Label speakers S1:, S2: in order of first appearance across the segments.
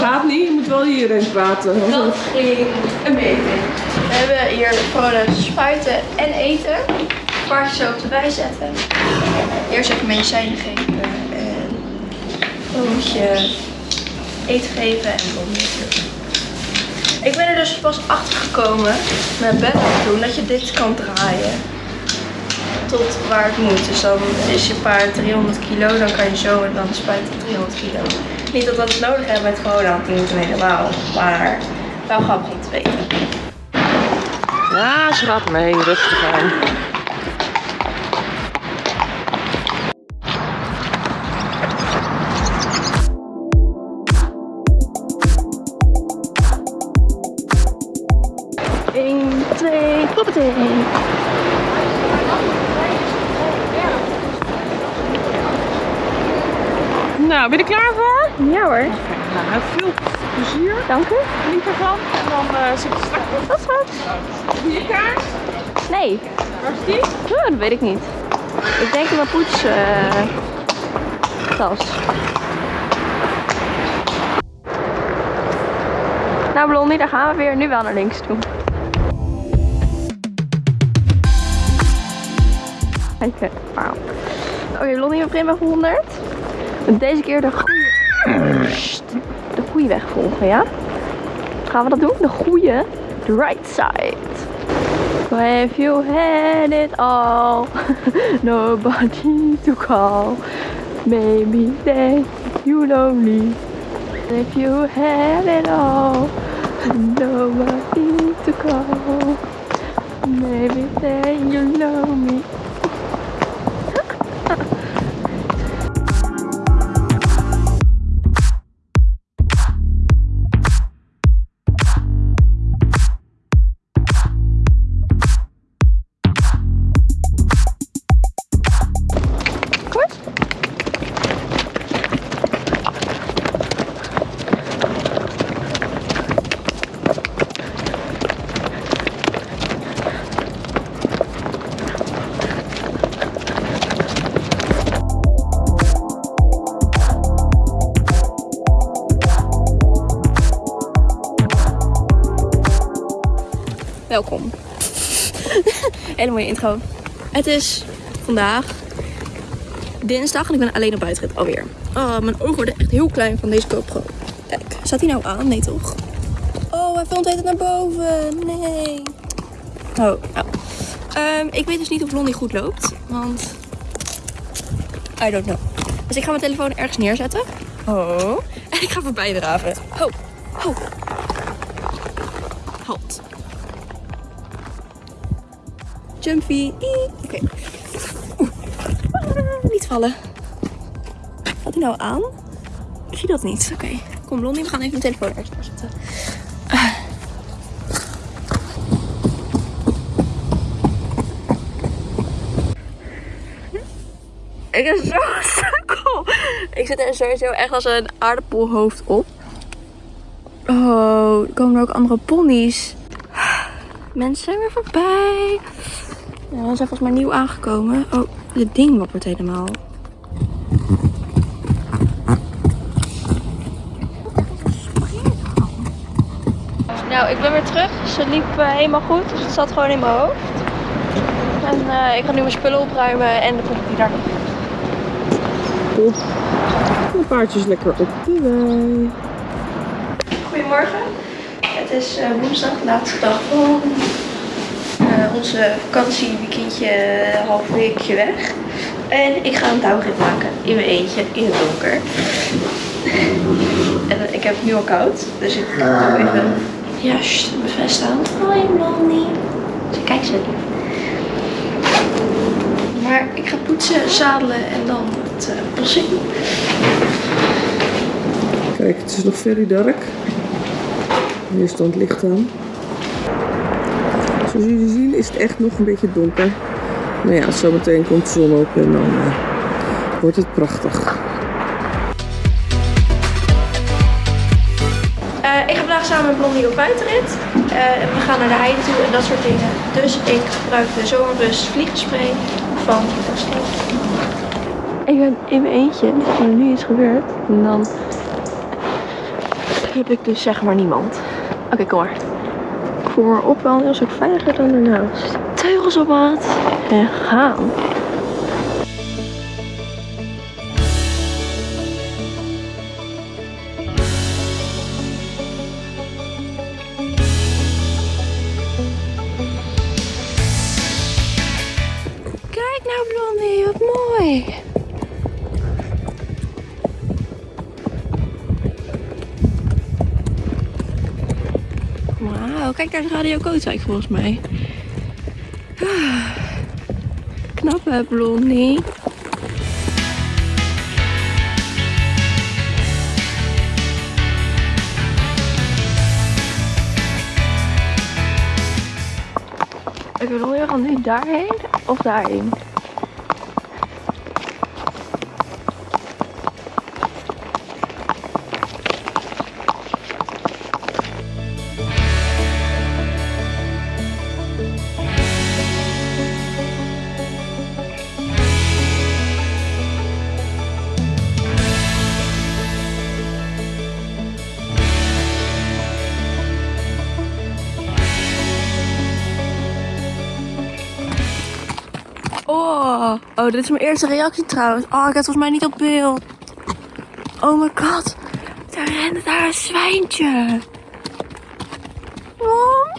S1: gaat niet, je moet wel hierin praten.
S2: Dat ging een beetje. We hebben hier gewoon spuiten en eten. Paardjes zo op de bij zetten. Eerst even medicijnen geven en dan moet je eten geven en dan. Ik ben er dus pas achter gekomen met Bella toen dat je dit kan draaien tot waar het moet. Dus dan is je paard 300 kilo, dan kan je zo en dan spuiten 300 kilo. Niet dat we het nodig hebben met gewoon aan niet helemaal, maar wel grappig om te weten.
S1: Ja, ze gaat mee, rustig aan.
S2: Eén, twee, hoppatee.
S1: Nou, ben je er klaar voor?
S2: Ja hoor,
S1: Nou, veel plezier.
S2: dank u.
S1: Geniet ervan. En dan uh, zit je straks.
S2: Dat is goed.
S1: Hier kaars.
S2: Nee,
S1: Waar is die?
S2: oh, dat weet ik niet. Ik denk in mijn poets eh, tas. Nou Blondie, daar gaan we weer. Nu wel naar links toe. Kijk, wauw. Oké Blondie, we beginnen bij 100. En deze keer de. De goede weg volgen, ja? Gaan we dat doen? De goede. The right side. If you had it all, nobody to call. Maybe then you lonely. If you had it all, nobody to call. Maybe then you know me. Welkom. Hele mooie intro. Het is vandaag dinsdag en ik ben alleen op buitenrit alweer. Oh, mijn ogen worden echt heel klein van deze GoPro. Kijk, staat hij nou aan? Nee toch? Oh, hij filmt het naar boven. Nee. Oh, nou. Ehm, ik weet dus niet of Blondie goed loopt, want... I don't know. Dus ik ga mijn telefoon ergens neerzetten. Oh. En ik ga voorbij draven. Ho, ho. Jumpy. Oké. Ah, Niet vallen. Gaat hij nou aan? Ik zie dat niet. Oké. Kom Blondie, we gaan even mijn telefoon ergens neerzetten. Ah. Ik ben zo sukkel. Ik zit er sowieso echt als een aardappelhoofd op. Oh, er komen er ook andere ponies. Mensen zijn weer voorbij. Ja, we zijn volgens mij nieuw aangekomen. Oh, dit ding wappert helemaal. Nou, ik ben weer terug. Ze liep eh, helemaal goed, dus het zat gewoon in mijn hoofd. En eh, ik ga nu mijn spullen opruimen en de poep die daar.
S1: Top. De paardjes lekker op de wei.
S2: Goedemorgen. Het is eh, woensdag, laatste dag van eh, onze vakantieweekendje, eh, half weekje weg. En ik ga een touwrit maken in mijn eentje in het donker. en eh, ik heb het nu al koud, dus ik doe even ja, sst, mijn vest aan. Hoi Blondie. Ze kijkt zo lief. Maar ik ga poetsen, zadelen en dan het uh, bos in.
S1: Kijk, het is nog very dark. Hier stond licht aan. Zoals jullie zien is het echt nog een beetje donker. Nou ja, zometeen komt de zon op en dan eh, wordt het prachtig.
S2: Eh, ik ga vandaag samen met Blondie op buitenrit. Eh, en we gaan naar de heide toe en dat soort dingen. Dus ik gebruik de zomerrust vliegspray van. Ik ben in mijn eentje. Als er nu iets gebeurt, dan heb ik dus zeg maar niemand. Oké, kom maar. Voel me op wel een heel stuk veiliger dan ernaast. Teugels op maat en gaan. Kijk nou Blondie, wat mooi. Kijk daar is Radio Kootwijk volgens mij. Knap hè, Blondie. Ik wil we gaan nu daarheen of daarheen? Oh, oh, dit is mijn eerste reactie trouwens. Oh, ik het volgens mij niet op beeld. Oh my god. Daar rende daar een zwijntje. Oh.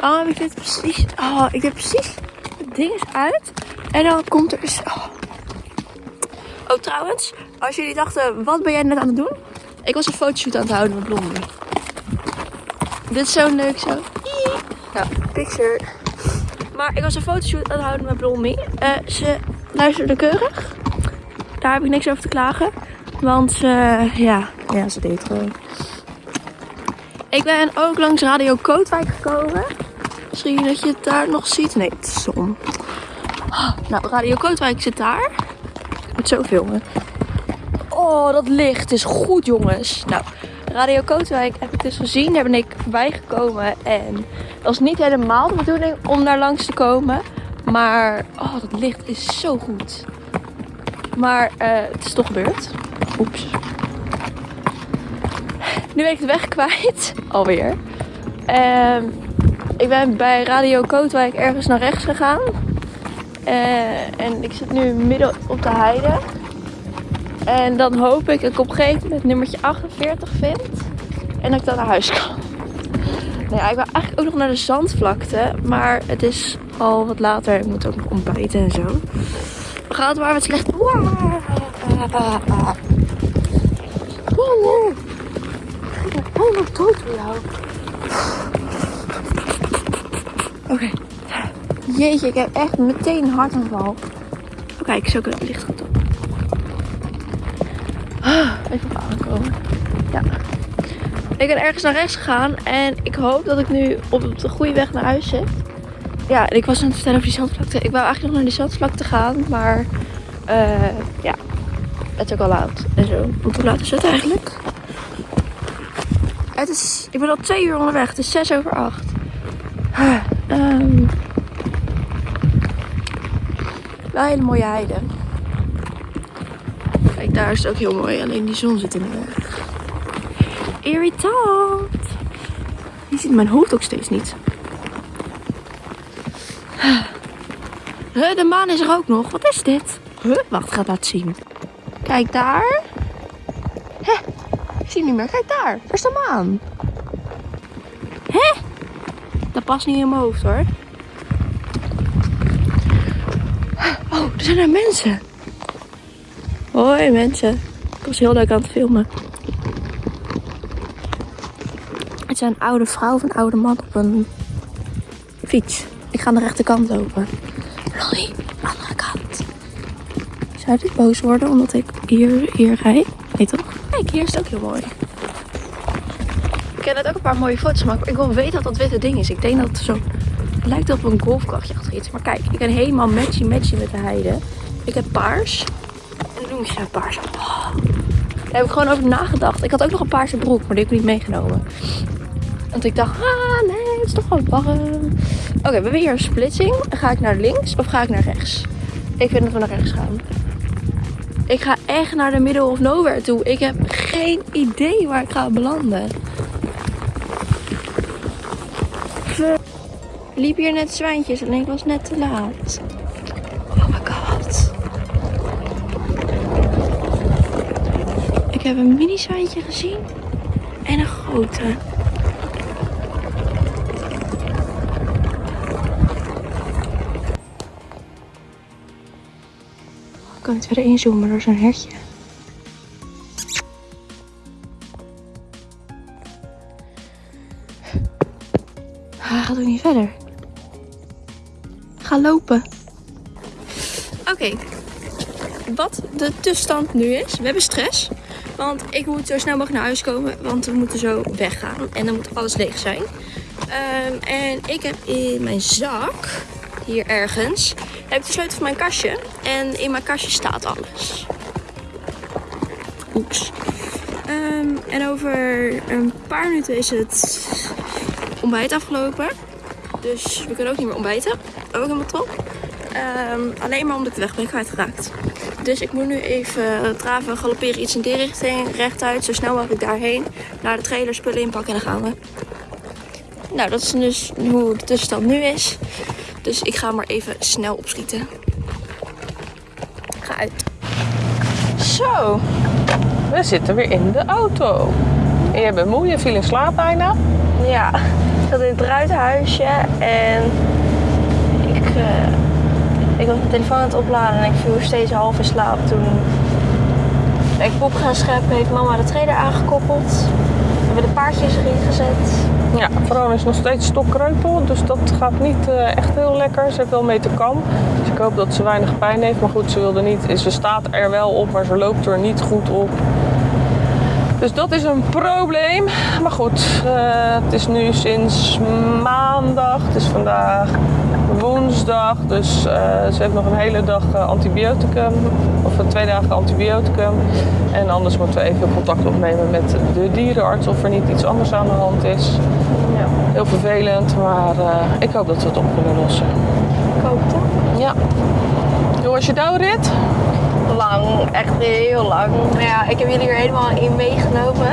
S2: Oh, heb ik dit precies... Oh, ik heb precies het ding is uit. En dan komt er... Oh. oh, trouwens. Als jullie dachten, wat ben jij net aan het doen? Ik was een fotoshoot aan het houden met Blondie. Dit is zo leuk zo. Ja, picture. Maar ik was een fotoshoot aan het houden met Blondie. Eh, ze luisterde keurig. Daar heb ik niks over te klagen. Want eh, ja, ja, ze deed gewoon. Ik ben ook langs Radio Kootwijk gekomen. Misschien dat je het daar nog ziet. Nee, het is zon. Nou, Radio Kootwijk zit daar. Ik moet zo filmen. Oh, dat licht is goed, jongens. Nou, Radio Kootwijk heb ik dus gezien. Daar ben ik voorbij gekomen. En dat was niet helemaal de bedoeling om daar langs te komen. Maar, oh, dat licht is zo goed. Maar eh, het is toch gebeurd. Oeps. Nu ben ik de weg kwijt. Alweer. Ehm, ik ben bij Radio Kootwijk ergens naar rechts gegaan. Eh, en ik zit nu midden op de heide. En dan hoop ik dat ik op een gegeven moment nummertje 48 vind. En dat ik dan naar huis kan. Nou ja, ik wil eigenlijk ook nog naar de zandvlakte. Maar het is al wat later. Ik moet ook nog ontbijten en zo. We gaan het maar wat slecht. Wow. Oh nee. Ik ben helemaal dood voor jou. Oké. Jeetje, ik heb echt meteen een hartaanval. Oh, kijk, zo kan het licht goed. Ah, op aankomen. Ja. Ik ben ergens naar rechts gegaan en ik hoop dat ik nu op de goede weg naar huis zit. Ja, en ik was aan het vertellen over die zandvlakte. Ik wou eigenlijk nog naar die zandvlakte gaan, maar eh, ja, het is ook al laat en zo. Want hoe laat is het eigenlijk? Het is, ik ben al twee uur onderweg. Het is zes over acht. Ah, ehm, wel hele mooie heide. Daar is het ook heel mooi. Alleen die zon zit in de weg. Irritant. Je ziet mijn hoofd ook steeds niet. De maan is er ook nog. Wat is dit? Huh? Wacht, ga laten zien. Kijk daar. Ik zie hem niet meer. Kijk daar. Daar is de maan. Dat past niet in mijn hoofd hoor. Oh, er zijn er mensen. Hoi mensen. Ik was heel leuk aan het filmen. Het zijn een oude vrouw of een oude man op een fiets. Ik ga aan de rechterkant lopen. Lolly, andere kant. Zou dit boos worden omdat ik hier, hier rijd? Nee toch? Kijk, hier is het ook heel mooi. Ik heb net ook een paar mooie foto's. Maar ik wil weten wat dat witte ding is. Ik denk dat het zo lijkt op een golfkrachtje achter iets. Maar kijk, ik ben helemaal matchy matchy met de heide. Ik heb paars. Ik geen paars. Oh. Daar heb ik gewoon over nagedacht. Ik had ook nog een paarse broek, maar die heb ik niet meegenomen. Want ik dacht, ah nee, het is toch wel warm. Oké, we hebben hier een splitsing. Ga ik naar links of ga ik naar rechts? Ik vind dat we naar rechts gaan. Ik ga echt naar de middle of nowhere toe. Ik heb geen idee waar ik ga belanden. Liep hier net zwijntjes en ik was net te laat. Oh my god. Ik heb een mini zwijntje gezien en een grote. Ik kan het verder inzoomen door zo'n hertje. Hij gaat ook niet verder. Ga lopen. Oké. Wat de tussenstand nu is. We hebben stress. Want ik moet zo snel mogelijk naar huis komen. Want we moeten zo weggaan. En dan moet alles leeg zijn. Ehm, en ik heb in mijn zak, hier ergens, heb ik de sleutel van mijn kastje. En in mijn kastje staat alles. Oeps. Ehm, en over een paar minuten is het ontbijt afgelopen. Dus we kunnen ook niet meer ontbijten. Ook helemaal top. Ehm, alleen maar omdat ik de weg ben kwijtgeraakt. Dus ik moet nu even traven, galopperen, iets in die richting, rechtuit, zo snel mogelijk daarheen. Naar de trailer, spullen inpakken en dan gaan we. Nou, dat is dus hoe de tussenstand nu is. Dus ik ga maar even snel opschieten. Ga uit. Zo.
S1: We zitten weer in de auto. En je bent moe, je viel in slaap bijna.
S2: Ja, ik zat in het ruitenhuisje en ik, eh, ik was mijn telefoon aan het opladen en ik viel steeds half in slaap. Toen ik pop gaan scheppen, heeft mama de trailer aangekoppeld. We hebben de paardjes erin gezet.
S1: Ja, Veronica is nog steeds stokkreupel, dus dat gaat niet eh, echt heel lekker. Ze heeft wel mee te kam, dus ik hoop dat ze weinig pijn heeft. Maar goed, ze wilde niet, ze staat er wel op, maar ze loopt er niet goed op. Dus dat is een probleem. Maar goed, eh, het is nu sinds maandag. Het is vandaag woensdag. Dus eh, ze heeft nog een hele dag eh, antibioticum. Of twee dagen antibioticum. En anders moeten we even contact opnemen met de dierenarts of er niet iets anders aan de hand is.
S2: Ja,
S1: Heel vervelend, maar eh, ik hoop dat we het op kunnen lossen.
S2: ik hoop het.
S1: Ja. Hoe was je douwrit?
S2: Lang, echt heel lang. Maar ja, ik heb jullie er helemaal in meegenomen.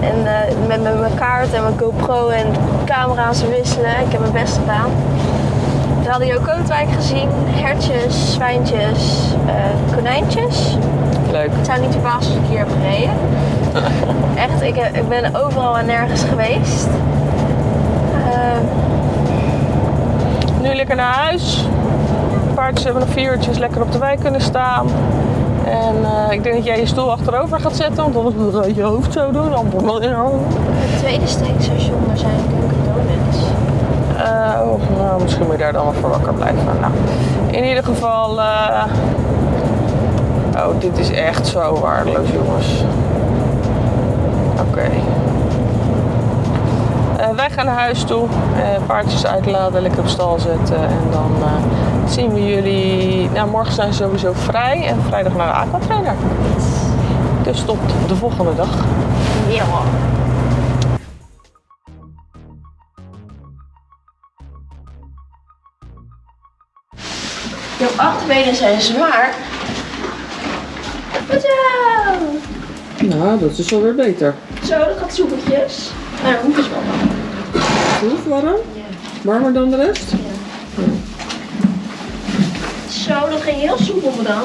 S2: En met, met mijn kaart en mijn GoPro en camera's wisselen. Ik heb mijn best gedaan. We hadden Jo Kootwijk gezien. Hertjes, zwijntjes, eh, konijntjes.
S1: Leuk.
S2: Het zou niet verbazen als ik hier heb gereden. Echt, ik, heb- ik ben overal en nergens geweest. Eh,
S1: Nu lekker naar huis. De paardjes hebben nog vier uurtjes lekker op de wei kunnen staan. En eh, ik denk dat jij je stoel achterover gaat zetten, want anders moet je je hoofd zo doen. Dan
S2: het tweede steekstation, daar zijn Donuts.
S1: Eh, oh, nou, misschien moet je daar dan wel voor wakker blijven. Nou, in ieder geval. eh, Oh, dit is echt zo waardeloos, jongens. Oké. Eh, wij gaan naar huis toe. paardjes uitladen, lekker op stal zetten. En dan zien we jullie. Nou, morgen zijn sowieso vrij. En vrijdag naar de aquatrainer. Dus tot de volgende dag.
S2: Ja. Achterbenen zijn zwaar. Zo,
S1: Nou, dat is alweer beter.
S2: Zo, dat gaat soepeltjes. Nou, dat is wel warm.
S1: Goed, warm? Warmer dan de rest?
S2: Zo, dat ging heel soepel dan.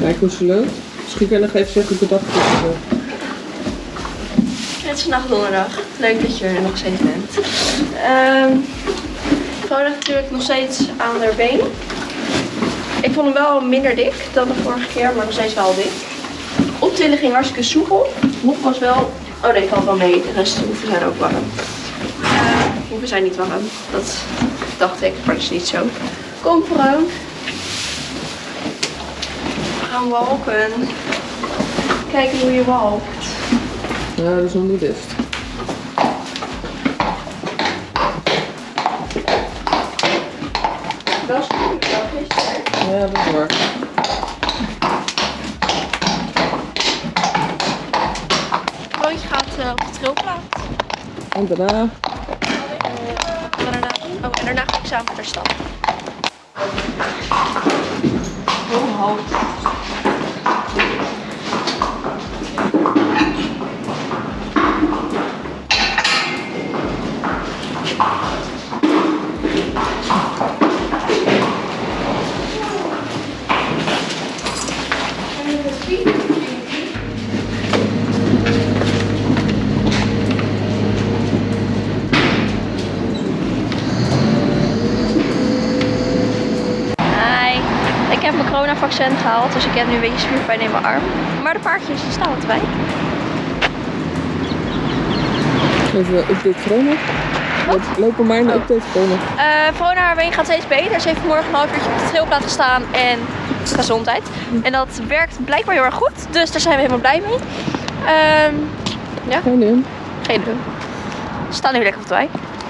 S1: Kijk hoe ze loopt. Misschien kan even zeggen bedacht is. eh,
S2: Het is vandaag donderdag. Leuk dat je er nog steeds bent. Gewoon natuurlijk nog steeds aan haar been. Ik vond hem wel minder dik dan de vorige keer, maar nog steeds wel dik. Optillen ging hartstikke soepel. Hoef was wel... Oh nee, valt wel mee. De rest de hoeven zijn ook warm. Uh, hoeven zijn niet warm. Dat dacht ik, maar dat is niet zo. Kom Vroon. We gaan walken. Kijken hoe je walkt.
S1: Ja, dat is boeddhist.
S2: Wel super, wel
S1: is waar.
S2: Kroontje gaat eh, op de trilplaat.
S1: En daarna.
S2: En daarna, oh, en daarna ga ik samen naar de stad. Oh, halt. Coronavaccin gehaald. Dus ik heb nu een beetje spierpijn in mijn arm. Maar de paardjes die staan de wei.
S1: Even een update corona. Lopen maar een update corona.
S2: Eh Verona haar been gaat steeds beter. Ze heeft vanmorgen een half uurtje op de trilplaat gestaan en gezondheid. En dat werkt blijkbaar heel erg goed. Dus daar zijn we helemaal blij mee. Ehm,
S1: Geen in.
S2: geen. We staan nu lekker op de wei.